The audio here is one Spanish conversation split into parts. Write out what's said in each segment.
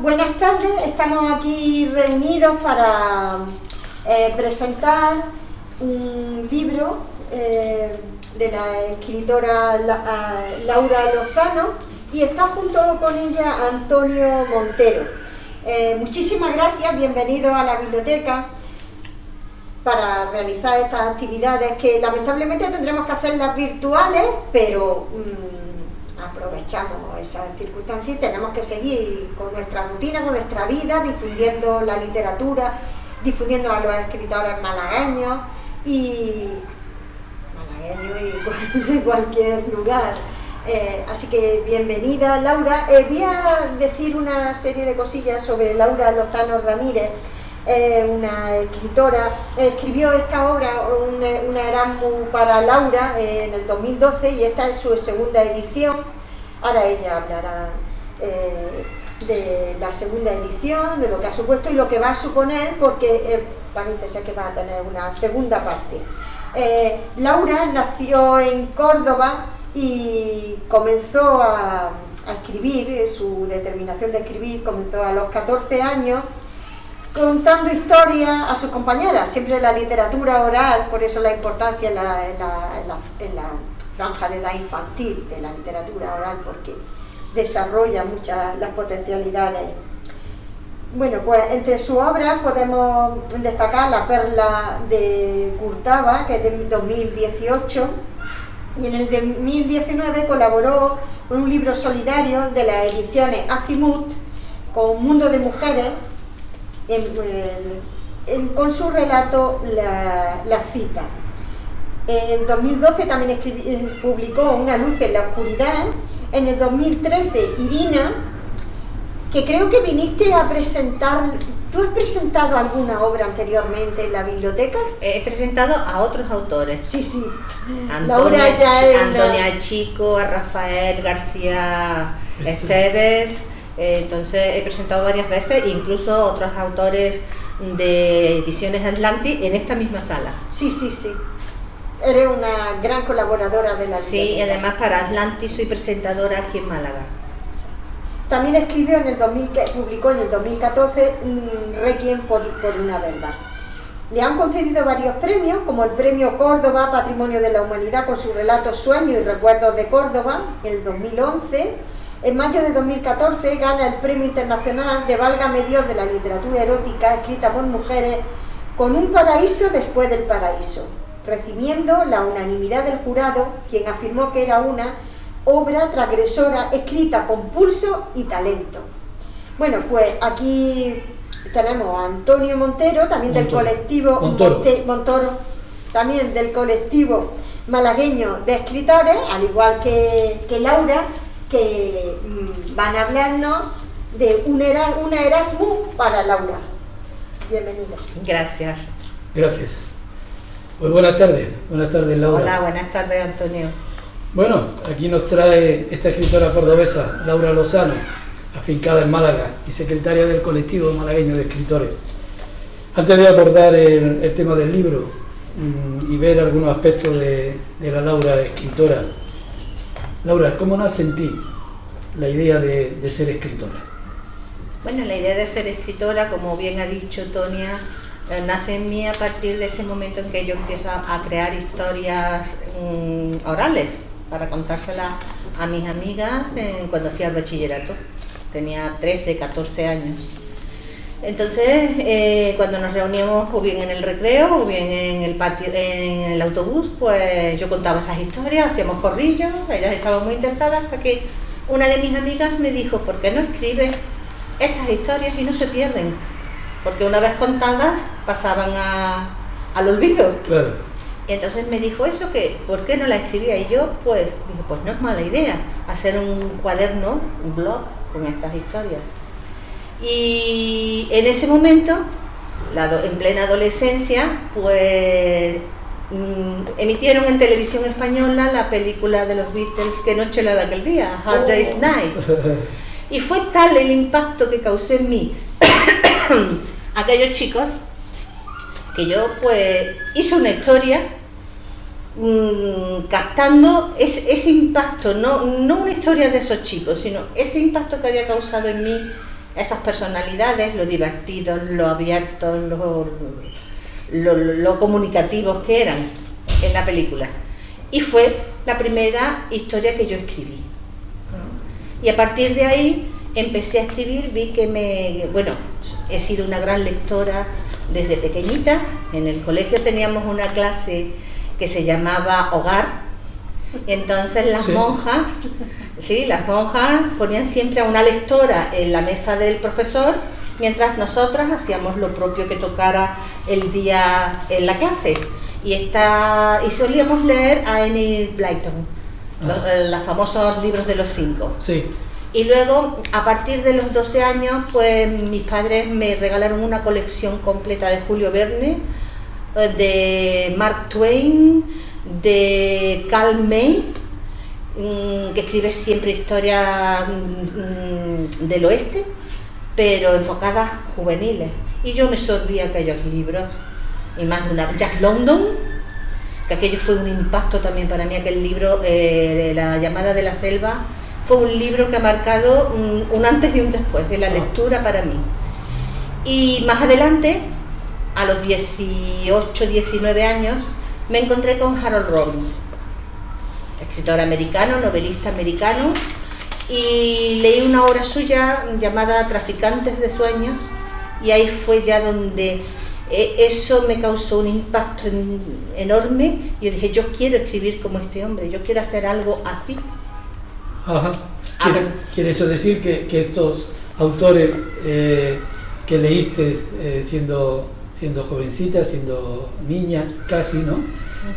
buenas tardes. Estamos aquí reunidos para eh, presentar un libro eh, de la escritora Laura Lozano y está junto con ella Antonio Montero. Eh, muchísimas gracias, bienvenidos a la biblioteca para realizar estas actividades que lamentablemente tendremos que hacerlas virtuales, pero... Mm, aprovechamos esas circunstancias y tenemos que seguir con nuestra rutina, con nuestra vida, difundiendo la literatura, difundiendo a los escritores malagueños y malagueños y de cualquier lugar. Eh, así que bienvenida Laura. Eh, voy a decir una serie de cosillas sobre Laura Lozano Ramírez, eh, una escritora. escribió esta obra, un, una Erasmus para Laura en el 2012 y esta es su segunda edición Ahora ella hablará eh, de la segunda edición, de lo que ha supuesto y lo que va a suponer, porque eh, parece ser que va a tener una segunda parte. Eh, Laura nació en Córdoba y comenzó a, escribir, su determinación de escribir comenzó a los 14 años, contando historias a sus compañeras, siempre la literatura oral, por eso la importancia en la franja de edad infantil de la literatura oral porque desarrolla muchas las potencialidades. Bueno, pues entre sus obras podemos destacar La perla de Curtaba, que es de 2018, y en el 2019 colaboró con un libro solidario de las ediciones Azimut, con Mundo de Mujeres, con su relato La, la cita. En el 2012 también eh, publicó Una luz en la oscuridad. En el 2013 Irina, que creo que viniste a presentar... ¿Tú has presentado alguna obra anteriormente en la biblioteca? He presentado a otros autores. Sí, sí. Antonia, Chico, a Rafael García Esteves. Eh, entonces he presentado varias veces, incluso otros autores de Ediciones Atlantis en esta misma sala. Sí, sí, sí. Eres una gran colaboradora de la Sí, y además para Atlantis soy presentadora aquí en Málaga. También escribió en el 2000, publicó en el 2014 Requiem por, por una verdad. Le han concedido varios premios, como el Premio Córdoba, Patrimonio de la Humanidad, con su relato Sueños y Recuerdos de Córdoba, en el 2011. En mayo de 2014 gana el Premio Internacional de Válgame Dios de la Literatura Erótica, escrita por mujeres, con un paraíso después del paraíso recibiendo la unanimidad del jurado, quien afirmó que era una obra transgresora escrita con pulso y talento. Bueno, pues aquí tenemos a Antonio Montero, también del colectivo Montoro. también del colectivo malagueño de escritores, al igual que, Laura, que mm, van a hablarnos de un, una Erasmus para Laura. Bienvenida. Gracias. Gracias. Pues buenas tardes, buenas tardes Laura. Hola, buenas tardes Antonio. Bueno, aquí nos trae esta escritora cordobesa, Laura Lozano, afincada en Málaga y secretaria del colectivo malagueño de escritores. Antes de abordar el, tema del libro mm, y ver algunos aspectos de, la Laura escritora, Laura, ¿cómo nace en ti la idea de, ser escritora? Bueno, la idea de ser escritora, como bien ha dicho Tonia, eh, nace en mí a partir de ese momento en que yo empiezo a crear historias mm, orales para contárselas a mis amigas cuando hacía el bachillerato. Tenía 13, 14 años. Entonces, eh, cuando nos reuníamos o bien en el recreo o bien en el patio, en el autobús, pues yo contaba esas historias, hacíamos corrillos, ellas estaban muy interesadas hasta que una de mis amigas me dijo, ¿por qué no escribes estas historias y no se pierden? porque una vez contadas pasaban a, al olvido. Claro. Y entonces me dijo eso, que ¿por qué no la escribía? Y yo, pues, dije, pues no es mala idea hacer un cuaderno, un blog con estas historias. Y en ese momento, en plena adolescencia, pues mm, emitieron en televisión española la película de los Beatles Que noche la de aquel día, Hard Day's oh. Night. Y fue tal el impacto que causó en mí aquellos chicos que yo pues hice una historia mm, captando ese, impacto, no, no una historia de esos chicos, sino ese impacto que había causado en mí esas personalidades, lo divertidos, lo abiertos, lo, lo, lo comunicativos que eran en la película. Y fue la primera historia que yo escribí. Y a partir de ahí empecé a escribir, vi que me, bueno, he sido una gran lectora desde pequeñita. En el colegio teníamos una clase que se llamaba Hogar. Entonces las monjas, sí, las monjas ponían siempre a una lectora en la mesa del profesor, mientras nosotras hacíamos lo propio que tocara el día en la clase. Y, está, y solíamos leer a Annie Blyton, los, eh, los famosos libros de los cinco. Sí. Y luego, a partir de los 12 años, pues mis padres me regalaron una colección completa de Julio Verne, eh, de Mark Twain, de Carl May, que escribe siempre historias mm, del oeste, pero enfocadas juveniles. Y yo me sorbí aquellos libros, y más de una. Jack London, que aquello fue un impacto también para mí, aquel libro, eh, La llamada de la selva, fue un libro que ha marcado un, un antes y un después de la lectura para mí. Y más adelante, a los 18, 19 años, me encontré con Harold Robbins, escritor americano, novelista americano, y leí una obra suya llamada Traficantes de Sueños, y ahí fue ya donde eh, eso me causó un impacto en- enorme. Yo dije, yo quiero escribir como este hombre, yo quiero hacer algo así. Ajá. ¿Quiere, Ah. quiere eso decir que, que estos autores eh, que leíste eh, siendo, siendo jovencita, siendo niña, casi, ¿no?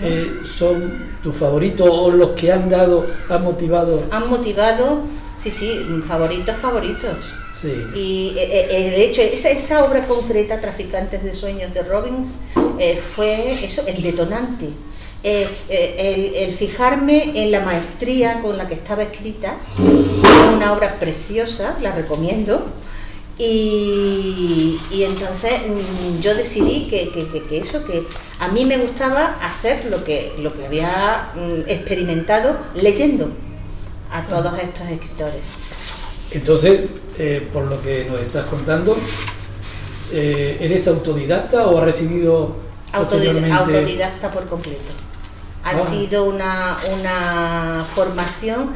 Eh, ¿Son tus favoritos o los que han dado, han motivado? Han motivado, sí, sí, favoritos, favoritos. Sí. Y eh, eh, de hecho, esa, esa obra concreta, Traficantes de Sueños de Robbins, fue eso, el detonante. Eh, eh, el, el fijarme en la maestría con la que estaba escrita, una obra preciosa, la recomiendo. Y, y entonces mm, yo decidí que, que- que- que eso, que a mí me gustaba hacer lo que, lo que había mm, experimentado leyendo a todos estos escritores. Entonces, eh, por lo que nos estás contando, eh, ¿eres autodidacta o has recibido Autodidacta, por completo. Ha Ah. sido una, una formación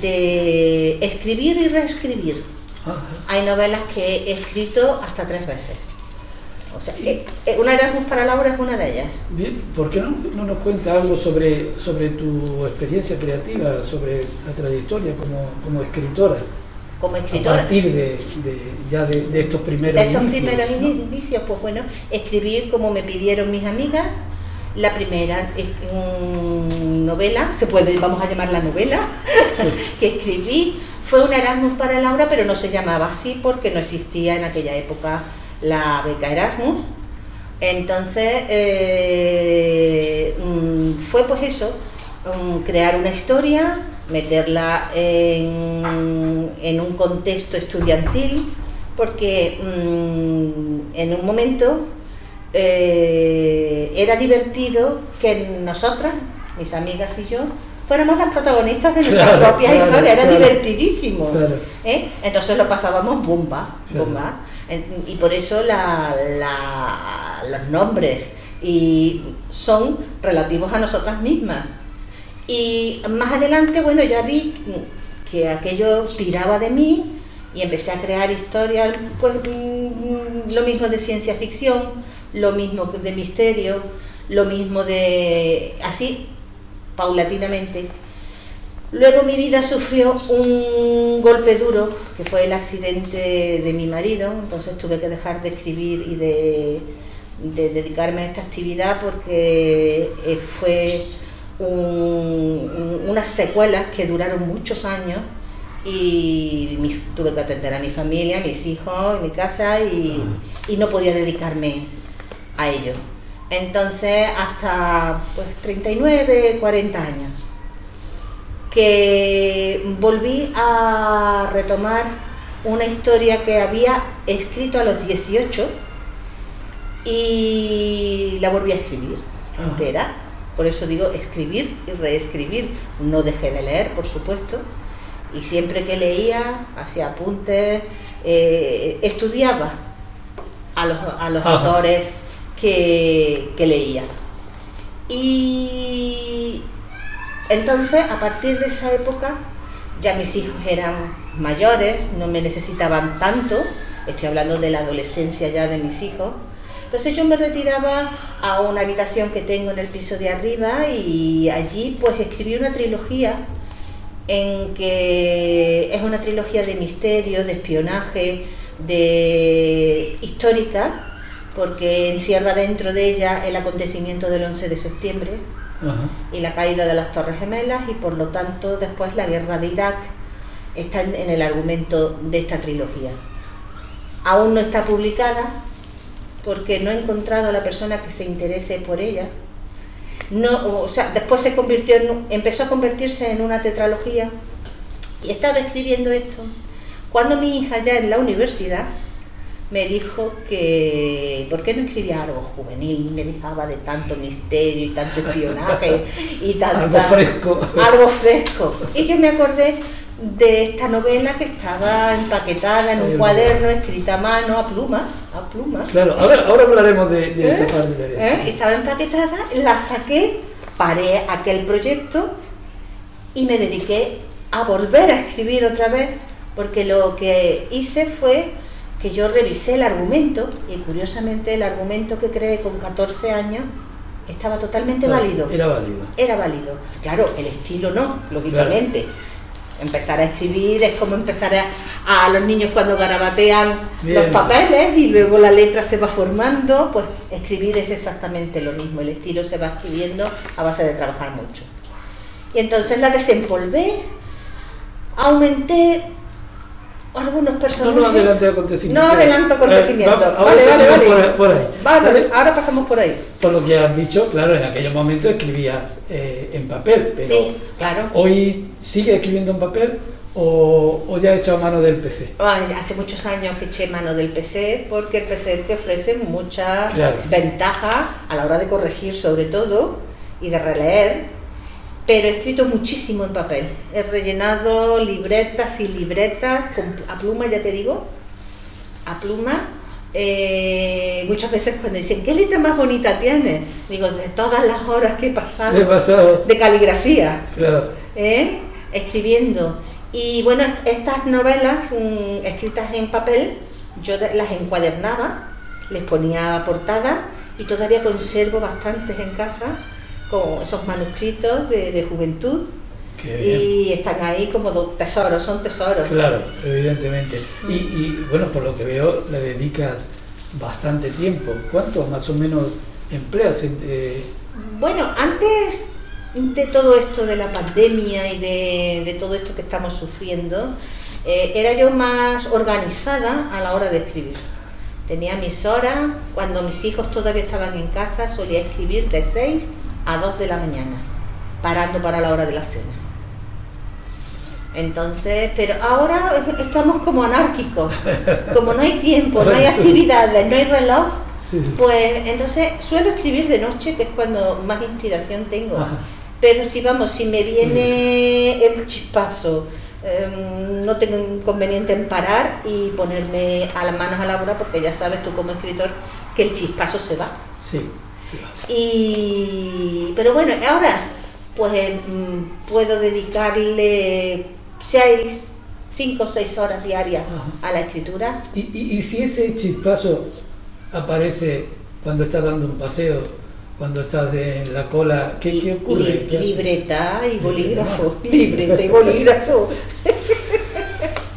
de escribir y reescribir. Hay novelas que he escrito hasta tres veces. O sea, eh, eh, una Erasmus para Laura es una de ellas. Bien, ¿por qué no, no nos cuentas algo sobre, sobre tu experiencia creativa, sobre la trayectoria como, como escritora? Como A escritora. partir de, de- ya de, de estos primeros De estos inicios, primeros ¿no? indicios, pues bueno, escribir como me pidieron mis amigas. La primera novela, se puede, vamos a llamarla novela, que escribí. Fue un Erasmus para Laura, pero no se llamaba así porque no existía en aquella época la beca Erasmus. Entonces, eh, mm, fue pues eso, mm, crear una historia, meterla en, un contexto estudiantil, porque mm, en un momento eh, era divertido que nosotras, mis amigas y yo, fuéramos las protagonistas de nuestras Claro, propias claro, historias, era claro. divertidísimo. ¿eh? Entonces lo pasábamos bomba, bomba. Y por eso la- la- los nombres y son relativos a nosotras mismas. Y más adelante, bueno, ya vi que aquello tiraba de mí y empecé a crear historias, pues mm, lo mismo de ciencia ficción, lo mismo de misterio, lo mismo de... así, paulatinamente. Luego mi vida sufrió un golpe duro, que fue el accidente de mi marido, entonces tuve que dejar de escribir y de, de dedicarme a esta actividad porque eh, fue un- un- unas secuelas que duraron muchos años y tuve que atender a mi familia, a mis hijos, mi casa y no podía dedicarme a ello. Entonces hasta pues 39, 40 años que volví a retomar una historia que había escrito a los 18 y la volví a escribir Ajá. entera. Por eso digo escribir y reescribir. No dejé de leer, por supuesto. Y siempre que leía, hacía apuntes, eh, estudiaba a los, a los autores que, leía. Y entonces, a partir de esa época, ya mis hijos eran mayores, no me necesitaban tanto, estoy hablando de la adolescencia ya de mis hijos. Entonces yo me retiraba a una habitación que tengo en el piso de arriba y allí pues escribí una trilogía en que es una trilogía de misterio, de espionaje, de histórica, porque encierra dentro de ella el acontecimiento del 11 de septiembre y la caída de las Torres Gemelas y por lo tanto después la guerra de Irak está en el argumento de esta trilogía. Aún no está publicada porque no he encontrado a la persona que se interese por ella. No, o sea, después se convirtió en, empezó a convertirse en una tetralogía y estaba escribiendo esto cuando mi hija ya en la universidad me dijo que por qué no escribía algo juvenil, me dejaba de tanto misterio y tanto espionaje y tanto algo fresco. Algo fresco. Y yo me acordé de esta novela que estaba empaquetada en un cuaderno, escrita a mano, a pluma, a pluma. Claro, ahora, ahora hablaremos de, esa ¿Eh? parte de ¿Eh? Estaba empaquetada, la saqué, paré aquel proyecto y me dediqué a volver a escribir otra vez, porque lo que hice fue que yo revisé el argumento y curiosamente el argumento que creé con 14 años estaba totalmente válido. Era válido. Era válido. Claro, el estilo no, lógicamente. Empezar a escribir es como empezar a, a los niños cuando garabatean los papeles y luego la letra se va formando, pues escribir es exactamente lo mismo, el estilo se va escribiendo a base de trabajar mucho. Y entonces la desempolvé, aumenté algunos personajes. No, no adelante acontecimientos. No adelanto acontecimientos. Eh, vale, vale, vale. Por, ahí. Vale, ahora pasamos por ahí. Por lo que has dicho, claro, en aquellos momentos escribías eh, en papel, pero sí, claro. hoy sigue escribiendo en papel o, o ya has echado mano del PC. Ay, hace muchos años que eché mano del PC porque el PC te ofrece muchas Claro. ventajas a la hora de corregir sobre todo y de releer pero he escrito muchísimo en papel. He rellenado libretas y libretas con, a pluma, ya te digo, a pluma. Eh, muchas veces cuando dicen, ¿qué letra más bonita tienes? Digo, de todas las horas que he pasado, He pasado. de caligrafía, Claro. ¿eh? escribiendo. Y bueno, estas novelas mm, escritas en papel, yo las encuadernaba, les ponía portada y todavía conservo bastantes en casa con esos manuscritos de, de juventud y están ahí como tesoros, son tesoros. Claro, evidentemente. Mm. Y, y, bueno, por lo que veo, le dedicas bastante tiempo. ¿Cuánto más o menos empleas? en- eh, Bueno, antes de todo esto de la pandemia y de, de todo esto que estamos sufriendo, eh, era yo más organizada a la hora de escribir. Tenía mis horas, cuando mis hijos todavía estaban en casa, solía escribir de 6 a 2 de la mañana, parando para la hora de la cena. Entonces, pero ahora estamos como anárquicos, como no hay tiempo, no hay actividades, no hay reloj, sí. pues entonces suelo escribir de noche, que es cuando más inspiración tengo. Ajá. Pero si vamos, si me viene el chispazo, em, no tengo inconveniente en parar y ponerme a las manos a la obra, porque ya sabes tú como escritor que el chispazo se va. Sí. Y, pero bueno, ahora pues em, puedo dedicarle seis, cinco o seis horas diarias Ajá. a la escritura. Y, y- y si ese chispazo aparece cuando estás dando un paseo, cuando estás en la cola, ¿qué, qué ocurre? Libreta y bolígrafo, libreta y bolígrafo.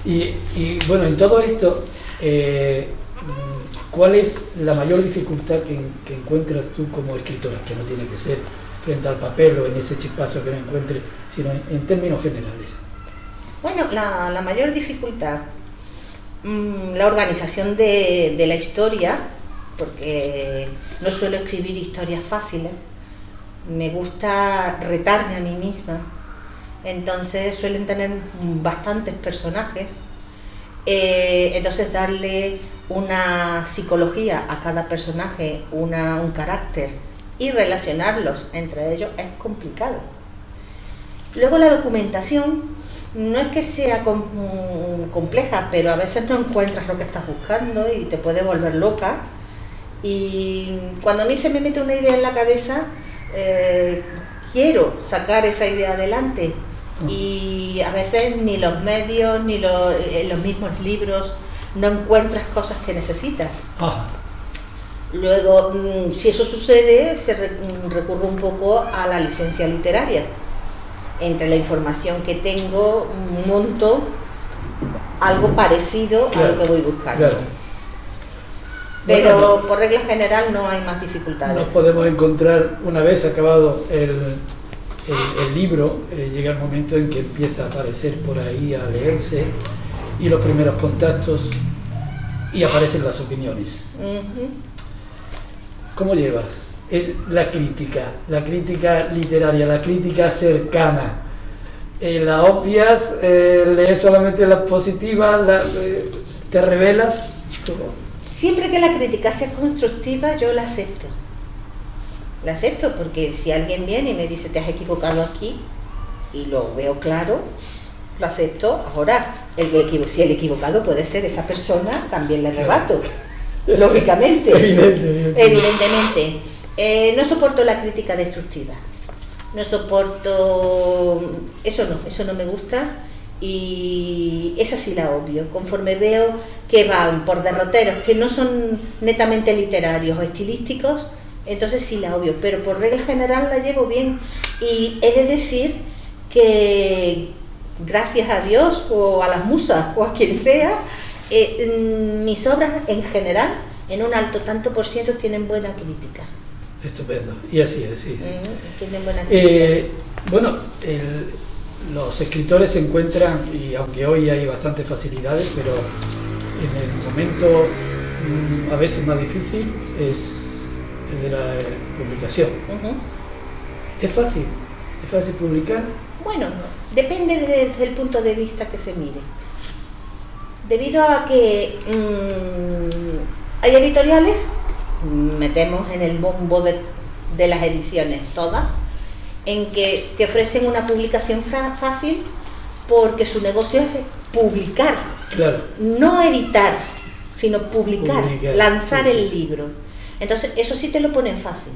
Y, y, bueno, en todo esto, eh, ¿cuál es la mayor dificultad que, que encuentras tú como escritora? Que no tiene que ser frente al papel o en ese chispazo que me encuentre, sino en, en términos generales. Bueno, la, la mayor dificultad, mm, la organización de, de la historia, porque no suelo escribir historias fáciles, me gusta retarme a mí misma, entonces suelen tener bastantes personajes, eh, entonces darle una psicología a cada personaje, una, un carácter y relacionarlos entre ellos es complicado. Luego la documentación, no es que sea compleja, pero a veces no encuentras lo que estás buscando y te puede volver loca. Y cuando a mí se me mete una idea en la cabeza, eh, quiero sacar esa idea adelante. Mm. Y a veces ni los medios, ni los, eh, los mismos libros, no encuentras cosas que necesitas. Luego, mm, si eso sucede, se mm, recurre un poco a la licencia literaria. Entre la información que tengo, monto algo parecido a lo que voy buscando. Pero por regla general no hay más dificultades. Nos podemos encontrar, una vez acabado el, el, libro, eh, llega el momento en que empieza a aparecer por ahí, a leerse, y los primeros contactos, y aparecen las opiniones. ¿Cómo llevas? es la crítica, la crítica literaria, la crítica cercana. Eh, la obvias, eh, lees solamente las positivas, eh, te revelas. Siempre que la crítica sea constructiva, yo la acepto. La acepto porque si alguien viene y me dice te has equivocado aquí y lo veo claro, lo acepto. Ahora, el si el equivocado puede ser esa persona, también le rebato. Lógicamente. Evidentemente. Eh, no soporto la crítica destructiva. No soporto... Eso no, eso no me gusta y esa sí la obvio. Conforme veo que van por derroteros que no son netamente literarios o estilísticos, entonces sí la obvio, pero por regla general la llevo bien. Y he de decir que gracias a Dios o a las musas o a quien sea, eh, mis obras en general, en un alto tanto por ciento, tienen buena crítica. Estupendo. Y así es, sí. Eh, bueno, los escritores se encuentran, y aunque hoy hay bastantes facilidades, pero en el momento mm, a veces más difícil es el de la publicación. ¿Es fácil? ¿Es fácil publicar? Bueno, depende desde el punto de vista que se mire. Debido a que mm, hay editoriales metemos en el bombo de, las ediciones todas, en que te ofrecen una publicación fácil porque su negocio es publicar, no editar, sino publicar, lanzar el libro. Entonces, eso sí te lo ponen fácil.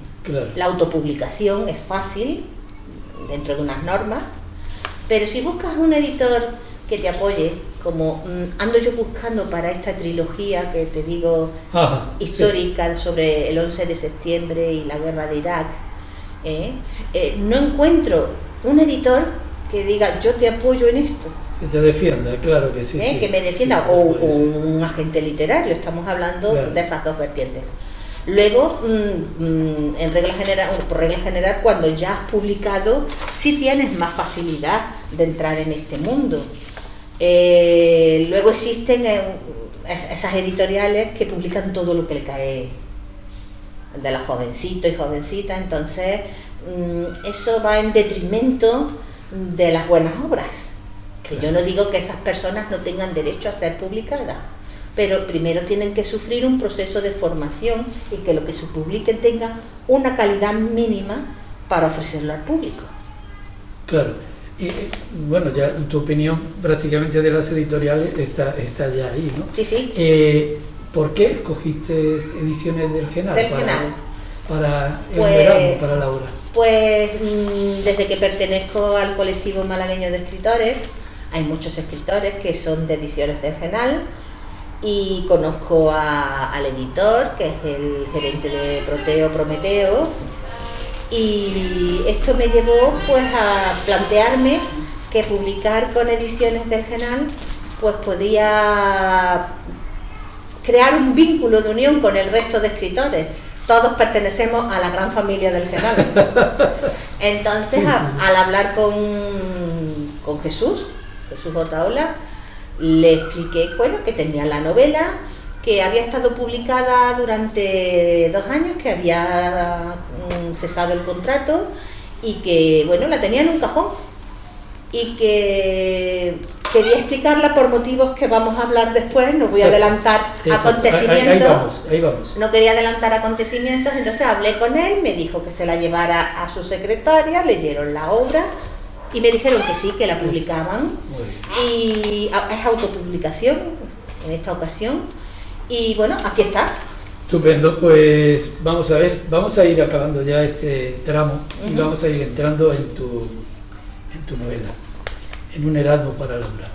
La autopublicación es fácil, dentro de unas normas, pero si buscas un editor que te apoye, como mm, ando yo buscando para esta trilogía que te digo histórica sobre el 11 de septiembre y la guerra de Irak, ¿eh? Eh, no encuentro un editor que diga yo te apoyo en esto. Que te defienda, claro que sí. ¿Eh? Que me defienda, o, un agente literario, estamos hablando de esas dos vertientes. Luego, mm, mm, en regla general, por regla general, cuando ya has publicado, sí tienes más facilidad de entrar en este mundo. Eh, luego existen eh, esas editoriales que publican todo lo que le cae de los jovencitos y jovencitas, entonces mm, eso va en detrimento de las buenas obras. Que yo no digo que esas personas no tengan derecho a ser publicadas, pero primero tienen que sufrir un proceso de formación y que lo que se publique tenga una calidad mínima para ofrecerlo al público. Claro, y bueno, ya tu opinión prácticamente de las editoriales está, está ya ahí, ¿no? Sí, sí. Eh, ¿Por qué escogiste ediciones del Genal? Del para, Genal. Para el pues, verano, para Laura. Pues mm, desde que pertenezco al colectivo malagueño de escritores, hay muchos escritores que son de ediciones del Genal y conozco al editor, que es el gerente de Proteo Prometeo, y esto me llevó pues a plantearme que publicar con ediciones del Genal pues podía crear un vínculo de unión con el resto de escritores. Todos pertenecemos a la gran familia del Genal. Entonces, al hablar con, con Jesús, Jesús Otaola, le expliqué bueno, que tenía la novela, que había estado publicada durante dos años, que había mm, cesado el contrato y que, bueno, la tenía en un cajón y que quería explicarla por motivos que vamos a hablar después, no voy a adelantar acontecimientos, no quería adelantar acontecimientos, entonces hablé con él, me dijo que se la llevara a su secretaria, leyeron la obra Y me dijeron que sí, que la publicaban. Y es autopublicación en esta ocasión. Y bueno, aquí está. Estupendo, pues vamos a ver, vamos a ir acabando ya este tramo y vamos a ir entrando en tu, en tu novela, en un Erasmo para Laura,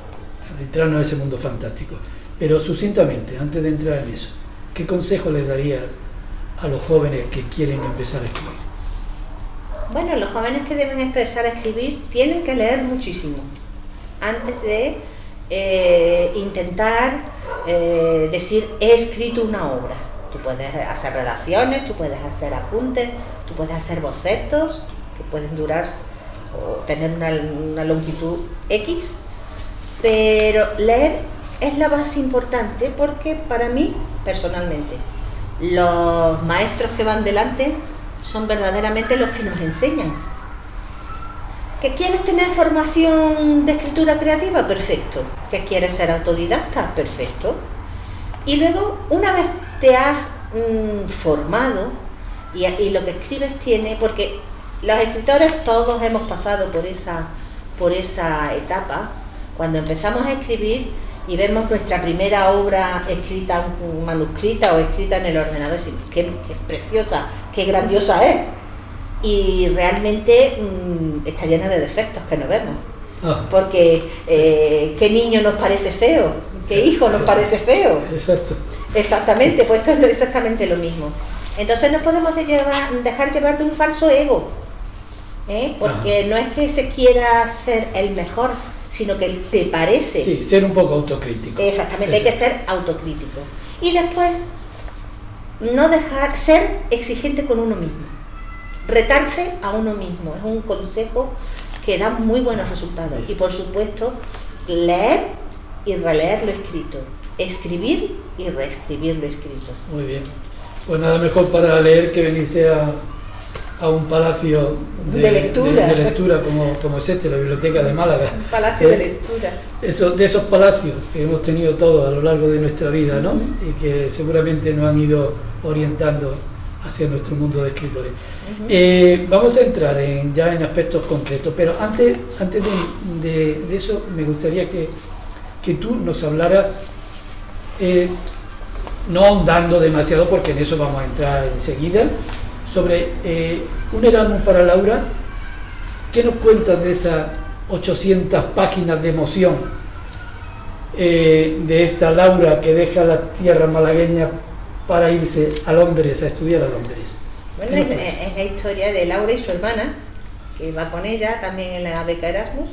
entrarnos en ese mundo fantástico. Pero sucintamente, antes de entrar en eso, ¿qué consejo les darías a los jóvenes que quieren empezar a escribir? Bueno, los jóvenes que deben empezar a escribir tienen que leer muchísimo antes de eh, intentar eh, decir he escrito una obra. Tú puedes hacer relaciones, tú puedes hacer apuntes, tú puedes hacer bocetos que pueden durar o tener una, una longitud X, pero leer es la base importante porque para mí, personalmente, los maestros que van delante son verdaderamente los que nos enseñan. ¿Que quieres tener formación de escritura creativa? Perfecto. ¿Que quieres ser autodidacta? Perfecto. Y luego, una vez te has mm, formado y, y, lo que escribes tiene, porque los escritores todos hemos pasado por esa, por esa etapa, cuando empezamos a escribir y vemos nuestra primera obra escrita, manuscrita o escrita en el ordenador, y qué, qué preciosa, qué grandiosa es. Y realmente mmm, está llena de defectos que no vemos. Ah. Porque eh, qué niño nos parece feo, qué hijo nos parece feo. Exacto. Exactamente, pues esto es exactamente lo mismo. Entonces no podemos dejar llevar de un falso ego, ¿eh? porque no es que se quiera ser el mejor, sino que te parece. Sí, ser un poco autocrítico. Exactamente, hay que ser autocrítico. Y después, no dejar, ser exigente con uno mismo. Retarse a uno mismo. Es un consejo que da muy buenos resultados. Y por supuesto, leer y releer lo escrito. Escribir y reescribir lo escrito. Muy bien. Pues nada mejor para leer que venirse a, a un palacio de, lectura, de, lectura como, como, es este, la Biblioteca de Málaga. Un palacio de lectura. Eso, de esos palacios que hemos tenido todos a lo largo de nuestra vida, ¿no? Y que seguramente nos han ido orientando hacia nuestro mundo de escritores. Uh -huh. eh, vamos a entrar en, ya en aspectos concretos, pero antes, antes de, de, de eso me gustaría que, que tú nos hablaras, eh, no ahondando demasiado porque en eso vamos a entrar enseguida, sobre eh, un Erasmus para Laura. ¿Qué nos cuentas de esas 800 páginas de emoción eh, de esta Laura que deja la tierra malagueña para irse a Londres, a estudiar a Londres? Bueno, es, es, la historia de Laura y su hermana, que va con ella también en la beca Erasmus,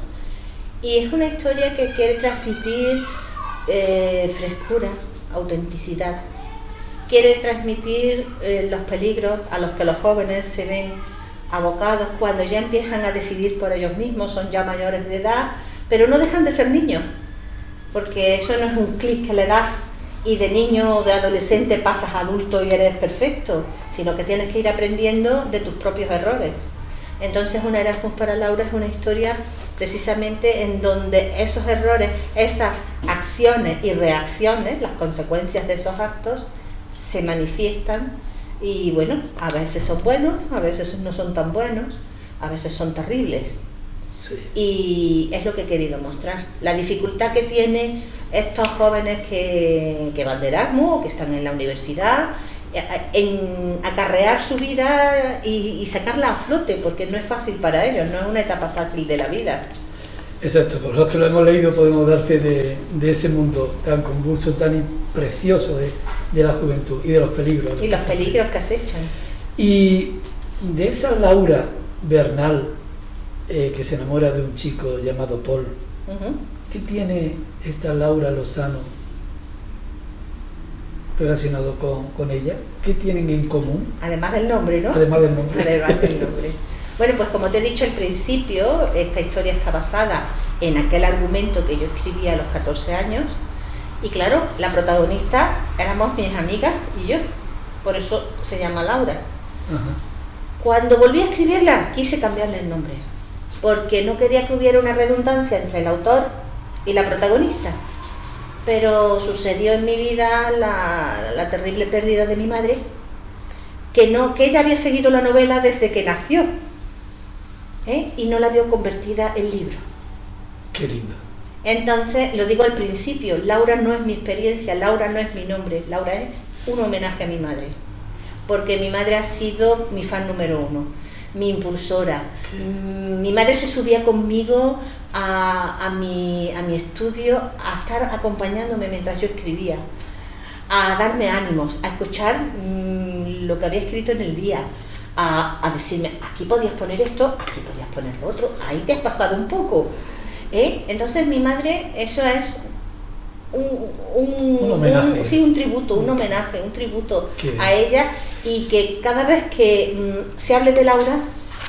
y es una historia que quiere transmitir eh, frescura, autenticidad, quiere transmitir eh, los peligros a los que los jóvenes se ven abocados cuando ya empiezan a decidir por ellos mismos, son ya mayores de edad, pero no dejan de ser niños, porque eso no es un clic que le das y de niño o de adolescente pasas adulto y eres perfecto, sino que tienes que ir aprendiendo de tus propios errores. Entonces una Erasmus para Laura es una historia precisamente en donde esos errores, esas acciones y reacciones, las consecuencias de esos actos, se manifiestan y bueno, a veces son buenos, a veces no son tan buenos, a veces son terribles. Sí. Y es lo que he querido mostrar. La dificultad que tienen estos jóvenes que, que van de Erasmus o que están en la universidad en acarrear su vida y, y, sacarla a flote, porque no es fácil para ellos, no es una etapa fácil de la vida. Exacto, por los que lo hemos leído podemos dar fe de, de ese mundo tan convulso, tan precioso de, de, la juventud y de los peligros. Y los peligros que acechan. Y de esa Laura Bernal eh, que se enamora de un chico llamado Paul, uh -huh. ¿qué tiene esta Laura Lozano relacionado con, con, ella? ¿Qué tienen en común? Además del nombre, ¿no? Además del nombre. Además del nombre. bueno, pues como te he dicho al principio, esta historia está basada en aquel argumento que yo escribí a los 14 años. Y claro, la protagonista éramos mis amigas y yo. Por eso se llama Laura. Cuando volví a escribirla, quise cambiarle el nombre. Porque no quería que hubiera una redundancia entre el autor y la protagonista pero sucedió en mi vida la, la, terrible pérdida de mi madre, que, no, que ella había seguido la novela desde que nació. ¿eh? y no la veo convertida en libro. Qué lindo. Entonces, lo digo al principio, Laura no es mi experiencia, Laura no es mi nombre, Laura es un homenaje a mi madre, porque mi madre ha sido mi fan número uno, mi impulsora. Mi madre se subía conmigo a, a mi, a mi estudio a estar acompañándome mientras yo escribía, a darme ánimos, a escuchar mm, lo que había escrito en el día, a, a decirme, aquí podías poner esto, aquí podías poner lo otro, ahí te has pasado un poco. ¿Eh? Entonces mi madre, eso es un, un- Un homenaje. un- sí, un tributo, un homenaje, un tributo Qué a ella y que cada vez que mm, se hable de Laura,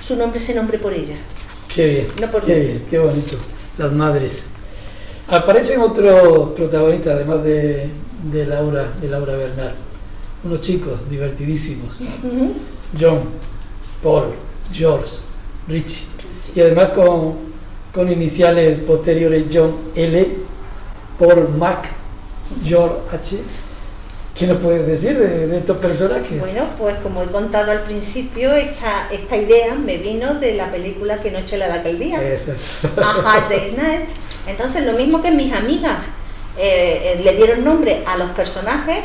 su nombre se nombre por ella. Qué bien, No por qué mí. bien, qué bonito. Las madres. Aparecen otros protagonistas, además de, de Laura, de Laura Bernal. Unos chicos divertidísimos. John, Paul, George, Richie. Y además con, con iniciales posteriores John L, Paul Mac, George H. ¿Qué nos puedes decir de, de estos personajes? Bueno, pues como he contado al principio, esta, esta idea me vino de la película Que noche la da aquel día. Eso. a Hard Day's Night. Entonces, lo mismo que mis amigas eh, eh, le dieron nombre a los personajes,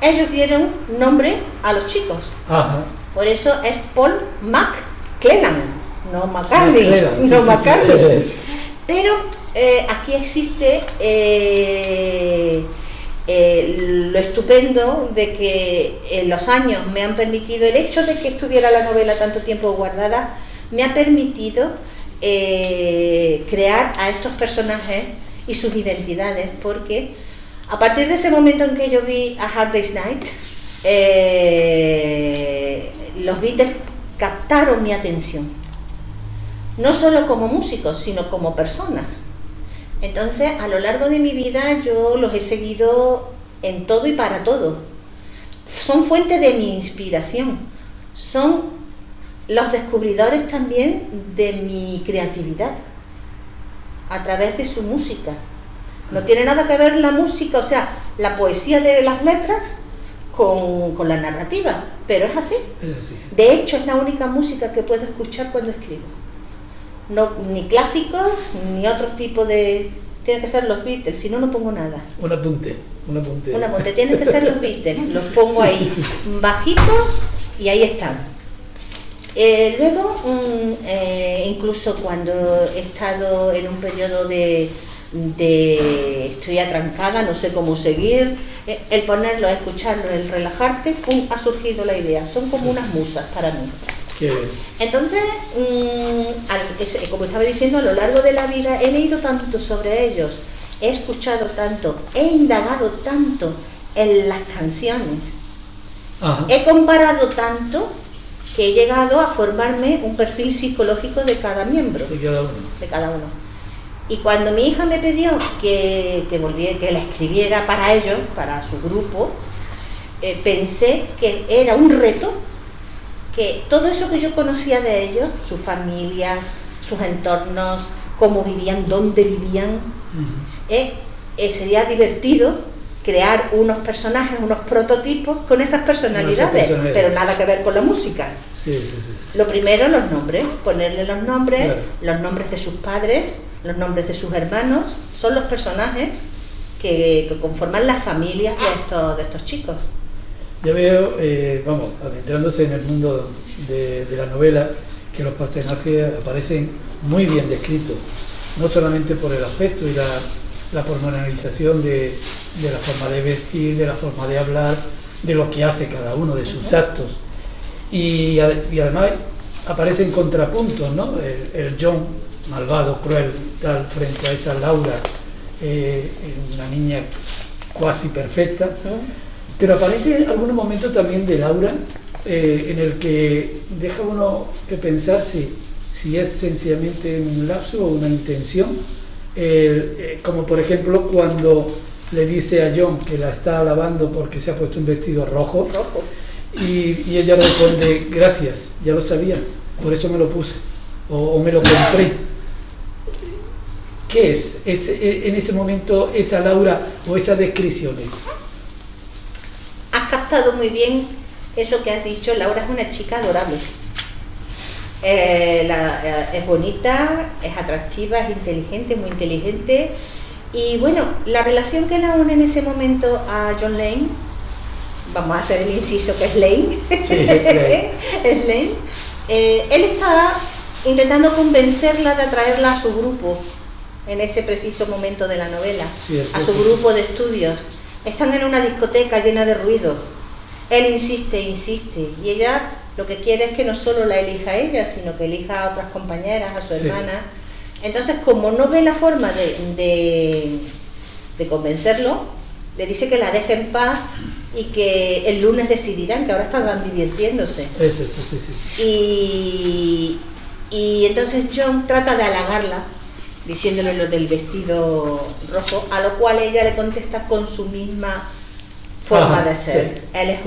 ellos dieron nombre a los chicos. Ajá. Por eso es Paul McClellan, no McCartney, McClellan, sí, no sí. Pero eh, aquí existe eh, eh, lo estupendo de que en los años me han permitido, el hecho de que estuviera la novela tanto tiempo guardada, me ha permitido eh, crear a estos personajes y sus identidades, porque a partir de ese momento en que yo vi a Hard Day's Night, los Beatles captaron mi atención, no solo como músicos, sino como personas. Entonces, a lo largo de mi vida yo los he seguido en todo y para todo. Son fuente de mi inspiración, son los descubridores también de mi creatividad a través de su música. No tiene nada que ver la música, o sea, la poesía de las letras con, con la narrativa, pero es así. Es así. De hecho, es la única música que puedo escuchar cuando escribo. No, ni clásicos, ni otro tipo de... Tiene que ser los Beatles, si no, no pongo nada. Un apunte, un apunte. Una monte, tienen que ser los Beatles, los pongo ahí bajitos y ahí están. Eh, luego, mm, eh, incluso cuando he estado en un periodo de, de estoy atrancada, no sé cómo seguir, eh, el ponerlo, escucharlo, el relajarte, pum, ha surgido la idea. Son como unas musas para mí. Qué bien. Entonces, mm, es- como estaba diciendo, a lo largo de la vida he leído tanto sobre ellos, he escuchado tanto, he indagado tanto en las canciones, Ajá. he comparado tanto que he llegado a formarme un perfil psicológico de cada miembro, De cada uno. de cada uno. Y cuando mi hija me pidió que, que, volviera, que la escribiera para ellos, para su grupo, eh, pensé que era un reto que todo eso que yo conocía de ellos, sus familias, sus entornos, cómo vivían, dónde vivían, Ujú. eh, eh, sería divertido crear unos personajes, unos prototipos con esas personalidades, personalidades. pero nada que ver con la música. Sí, sí, sí. sí. Lo primero, los nombres, ponerle los nombres, Claro. los nombres de sus padres, los nombres de sus hermanos, son los personajes que, que conforman las familias de estos, de estos chicos. Ya veo, eh, vamos, adentrándose en el mundo de, la novela, que los personajes aparecen muy bien descritos, no solamente por el aspecto y la, la pormenorización de, la forma de vestir, de la forma de hablar, de lo que hace cada uno, de sus actos. Y, ade- y además aparecen contrapuntos, ¿no? El, el John, malvado, cruel, tal, frente a esa Laura, eh, una niña cuasi perfecta. Pero aparece en algunos momentos también de Laura eh, en el que deja uno que pensar si, si es sencillamente un lapso o una intención. Eh, como por ejemplo cuando le dice a John que la está alabando porque se ha puesto un vestido rojo Rojo. y, y ella responde, gracias, ya lo sabía, por eso me lo puse o, o me lo compré. ¿Qué es ese- en ese momento esa Laura o esa descripción? Muy bien eso que has dicho, Laura es una chica adorable. Eh, eh, es bonita, es atractiva, es inteligente, muy inteligente. Y bueno, la relación que la une en ese momento a John Lane, vamos a hacer el inciso que es Lane, es Lane. Eh, él está intentando convencerla de atraerla a su grupo en ese preciso momento de la novela, a su grupo de estudios. Están en una discoteca llena de ruido. Él insiste, insiste, y ella lo que quiere es que no solo la elija ella, sino que elija a otras compañeras, a su hermana. Entonces, como no ve la forma de, de, convencerlo, le dice que la deje en paz y que el lunes decidirán, que ahora están divirtiéndose. y, y entonces John trata de halagarla, diciéndole lo del vestido rojo, a lo cual ella le contesta con su misma forma de ser. Él es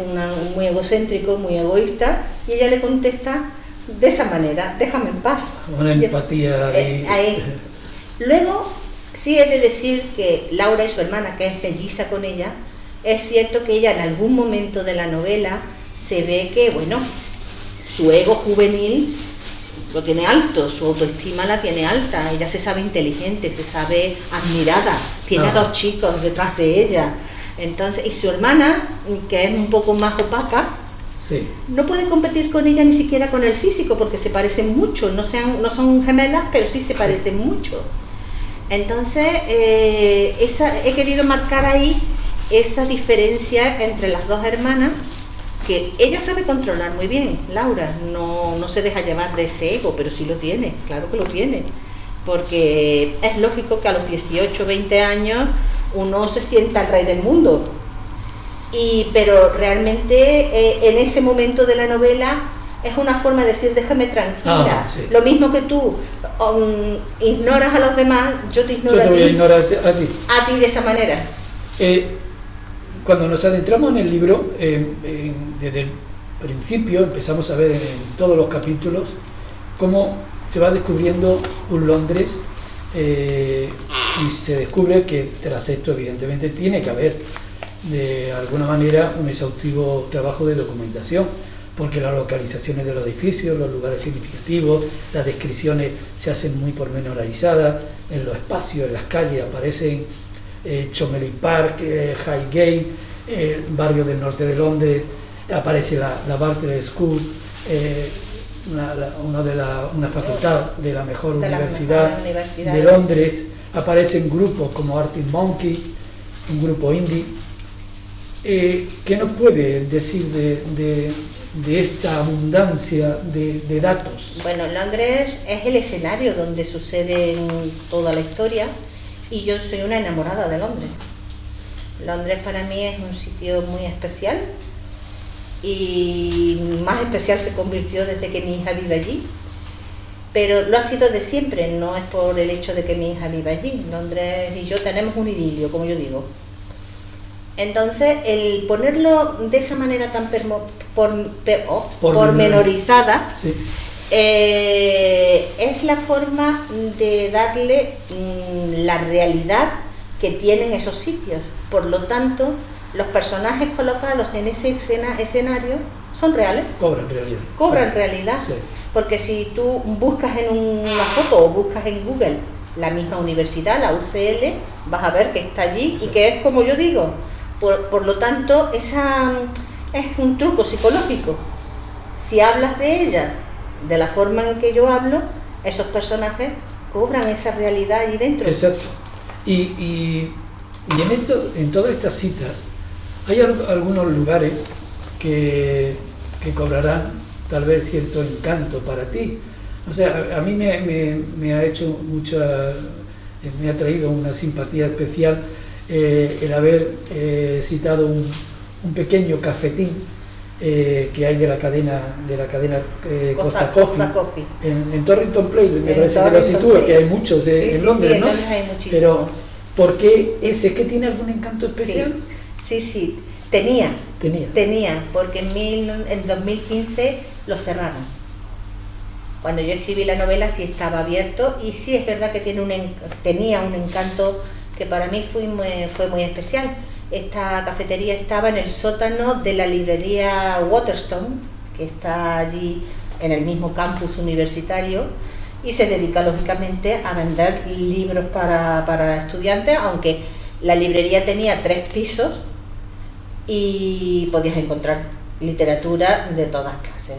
muy egocéntrico, muy egoísta, y ella le contesta de esa manera, déjame en paz. Una empatía eh, ahí. Luego, sí he de decir que Laura y su hermana, que es melliza con ella, es cierto que ella en algún momento de la novela se ve que, bueno, su ego juvenil lo tiene alto, su autoestima la tiene alta, ella se sabe inteligente, se sabe admirada, tiene a dos chicos detrás de ella. Entonces, y su hermana, que es un poco más opaca, no puede competir con ella ni siquiera con el físico, porque se parecen mucho, no, sean, no son gemelas, pero sí se parecen mucho. Entonces, eh, esa, he querido marcar ahí esa diferencia entre las dos hermanas que ella sabe controlar muy bien, Laura, no, no se deja llevar de ese ego, pero sí lo tiene, claro que lo tiene, porque es lógico que a los 18, 20 años uno se sienta el rey del mundo, y, pero realmente eh, en ese momento de la novela es una forma de decir déjame tranquila, ah, lo mismo que tú um, ignoras a los demás, yo te ignoro a, ti, a, ti, a ti. De esa manera. Eh, cuando nos adentramos en el libro, desde el principio empezamos a ver en, todos los capítulos cómo se va descubriendo un Londres eh, y se descubre que tras esto evidentemente tiene que haber de alguna manera un exhaustivo trabajo de documentación porque las localizaciones de los edificios, los lugares significativos, las descripciones se hacen muy pormenorizadas, en los espacios, en las calles aparecen eh, Chomley Park, eh, Highgate, el barrio del norte de Londres, aparece la, la Bartlett School, eh, una, de la, una facultad de la mejor, universidad, de Londres, aparecen grupos como Arctic Monkey, un grupo indie. ¿Qué nos puede decir de, de, esta abundancia de, de, datos? Bueno, Londres es el escenario donde sucede toda la historia y yo soy una enamorada de Londres. Londres para mí es un sitio muy especial y más especial se convirtió desde que mi hija vive allí. Pero lo ha sido de siempre, no es por el hecho de que mi hija vive allí. Londres y yo tenemos un idilio, como yo digo. Entonces, el ponerlo de esa manera tan por, oh, pormenorizada, eh, es la forma de darle mm, la realidad que tienen esos sitios. Por lo tanto, los personajes colocados en ese escena, escenario son reales. Cobran realidad. Cobran realidad. Porque si tú buscas en una foto o buscas en Google la misma universidad, la UCL, vas a ver que está allí y que es como yo digo. Por, por lo tanto, esa es un truco psicológico. Si hablas de ella de la forma en que yo hablo, esos personajes cobran esa realidad allí dentro. Exacto. Y, y, en, esto, en todas estas citas hay algunos lugares que, cobrarán tal vez cierto encanto para ti. O sea, a, mí me, ha hecho mucha, me ha traído una simpatía especial eh, el haber eh, citado un, un pequeño cafetín eh, que hay de la cadena de la cadena eh, Costa, Coffee, En, Torrington Place, me parece que lo sitúa, que hay muchos en Londres, ¿no? Pero, ¿por qué ese? ¿Que tiene algún encanto especial? Sí, sí, tenía, tenía, tenía, porque en, mil, en 2015 lo cerraron. Cuando yo escribí la novela sí estaba abierto y sí es verdad que tiene un, tenía un encanto que para mí fue fue muy especial esta cafetería estaba en el sótano de la librería Waterstone, que está allí en el mismo campus universitario y se dedica lógicamente a vender libros para, para estudiantes, aunque la librería tenía tres pisos y podías encontrar literatura de todas clases,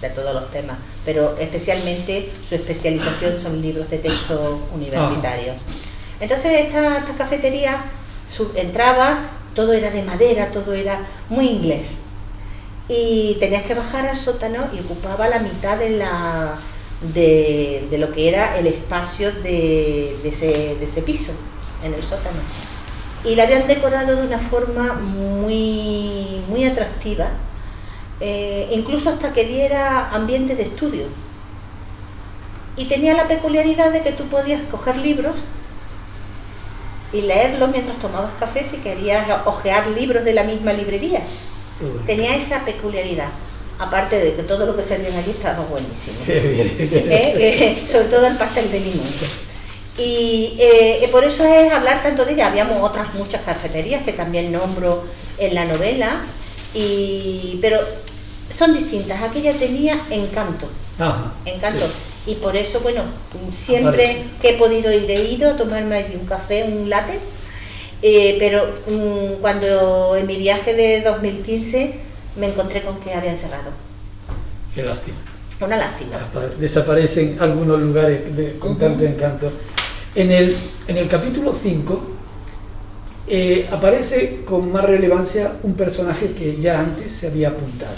de todos los temas, pero especialmente su especialización son libros de texto universitarios. Entonces esta, esta cafetería, entrabas, todo era de madera, todo era muy inglés. Y tenías que bajar al sótano y ocupaba la mitad de, la, de, lo que era el espacio de, ese, de ese piso, en el sótano y la habían decorado de una forma muy, muy atractiva, eh, incluso hasta que diera ambiente de estudio. Y tenía la peculiaridad de que tú podías coger libros y leerlos mientras tomabas café si querías ojear libros de la misma librería. Tenía esa peculiaridad. Aparte de que todo lo que servían allí estaba buenísimo. ¿Eh? Eh, sobre todo el pastel de limón. Y eh, por eso es hablar tanto de ella. Habíamos otras muchas cafeterías que también nombro en la novela, y, pero son distintas. Aquella tenía encanto. encanto. Y por eso, bueno, siempre que he podido ir, he ido a tomarme allí un café, un latte. Eh, pero mm, cuando en mi viaje de 2015 me encontré con que habían cerrado. Qué lástima. Una lástima. Desaparecen algunos lugares con tanto encanto. En el, en el capítulo 5 eh, aparece con más relevancia un personaje que ya antes se había apuntado.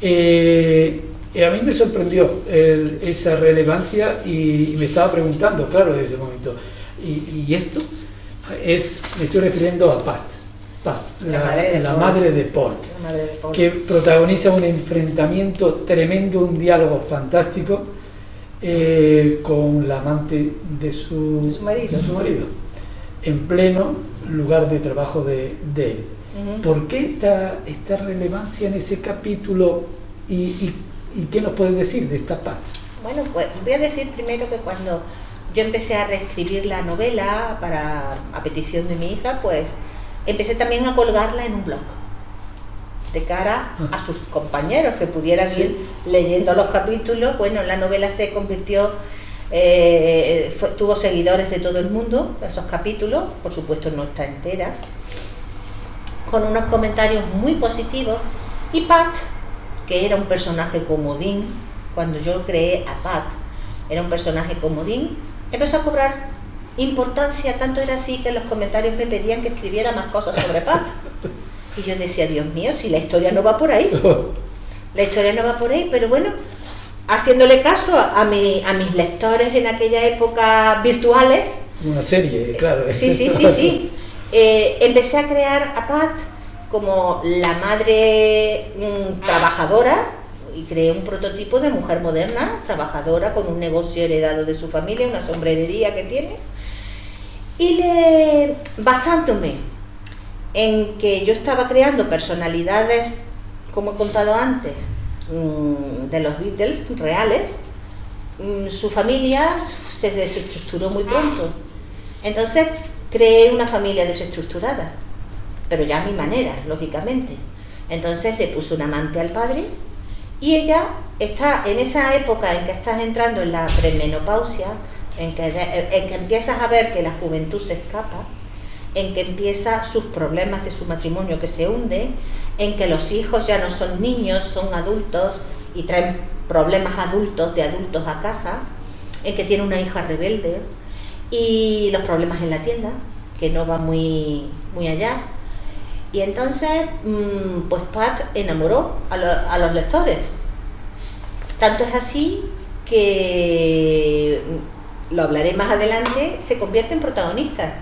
Eh, a mí me sorprendió esa relevancia y, me estaba preguntando, claro, desde ese momento, ¿y, esto? Es, me estoy refiriendo a Pat, la, madre de, Paul, que protagoniza un enfrentamiento tremendo, un diálogo fantástico eh, con la amante de su, su, marido. su, marido. en pleno lugar de trabajo de, él. ¿Por qué esta, esta, relevancia en ese capítulo y, qué nos puedes decir de esta parte? Bueno, pues voy a decir primero que cuando yo empecé a reescribir la novela para a petición de mi hija, pues empecé también a colgarla en un blog de cara a sus compañeros que pudieran ir leyendo los capítulos. Bueno, la novela se convirtió, eh, tuvo seguidores de todo el mundo, esos capítulos, por supuesto no está entera, con unos comentarios muy positivos. Y Pat, que era un personaje comodín, cuando yo creé a Pat, era un personaje comodín, empezó a cobrar importancia, tanto era así que en los comentarios me pedían que escribiera más cosas sobre Pat. Y yo decía, Dios mío, si la historia no va por ahí. La historia no va por ahí, pero bueno, haciéndole caso a, a mis lectores en aquella época virtuales. Una serie, claro. Sí, sí, sí, sí. Eh, empecé a crear a Pat como la madre mm, trabajadora y creé un prototipo de mujer moderna, trabajadora, con un negocio heredado de su familia, una sombrerería que tiene. Y le, basándome en que yo estaba creando personalidades, como he contado antes, mm, de los Beatles reales, mm, su familia se desestructuró muy pronto. Entonces creé una familia desestructurada, pero ya a mi manera, lógicamente. Entonces le puse un amante al padre y ella está en esa época en que estás entrando en la premenopausia, en que, en que empiezas a ver que la juventud se escapa, en que empieza sus problemas de su matrimonio que se hunde, en que los hijos ya no son niños, son adultos y traen problemas adultos de adultos a casa, en que tiene una hija rebelde y los problemas en la tienda, que no va muy, muy allá. Y entonces, mm, pues Pat enamoró a, a los lectores. Tanto es así que, mm, lo hablaré más adelante, se convierte en protagonista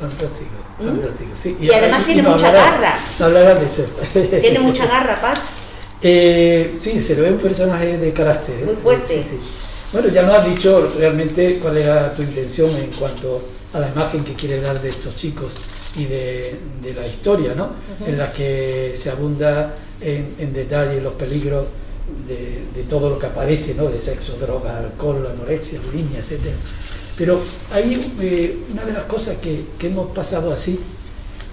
Fantástico, ¿Mm? fantástico. y, además tiene mucha garra. Tiene mucha garra, Pat. Eh, sí, se le ve un personaje de carácter. ¿eh? Muy fuerte. Bueno, ya nos has dicho realmente cuál era tu intención en cuanto a la imagen que quiere dar de estos chicos y de, la historia, ¿no? En la que se abunda en, en detalle los peligros de, todo lo que aparece, ¿no? De sexo, droga, alcohol, anorexia, bulimia, etcétera. Pero hay eh, una de las cosas que, hemos pasado así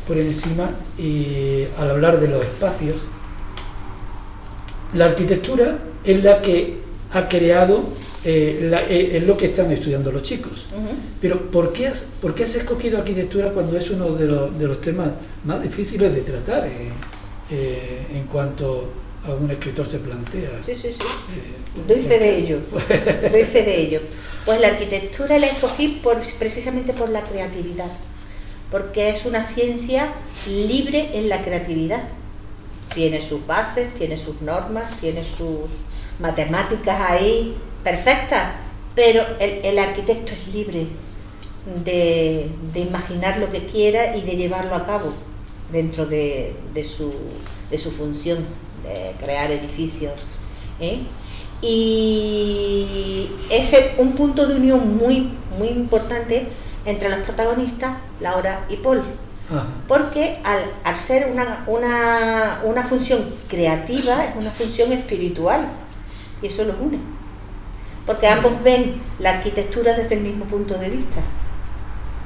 por encima y al hablar de los espacios la arquitectura es la que ha creado, eh, eh, es lo que están estudiando los chicos. Pero ¿por qué, has, ¿por qué has escogido arquitectura cuando es uno de los, de los temas más difíciles de tratar eh, en cuanto a un escritor se plantea? Sí, sí, sí. Doy fe de ello. Doy fe de ello. Pues la arquitectura la escogí por, precisamente por la creatividad, porque es una ciencia libre en la creatividad. Tiene sus bases, tiene sus normas, tiene sus matemáticas ahí perfectas, pero el, arquitecto es libre de, imaginar lo que quiera y de llevarlo a cabo dentro de, su, función, de crear edificios. ¿eh? Y es un punto de unión muy, muy importante entre los protagonistas, Laura y Paul. Porque al, ser una, una, función creativa, es una función espiritual. Y eso los une. Porque ambos ven la arquitectura desde el mismo punto de vista.